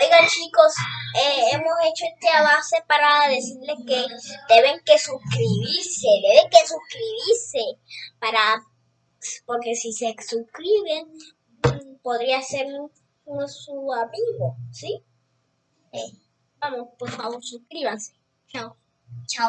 Oigan chicos, eh, hemos hecho este avance para decirles que deben que suscribirse, deben que suscribirse para porque si se suscriben podría ser su amigo, ¿sí? Eh, vamos, por favor, suscríbanse. Chao. Chao.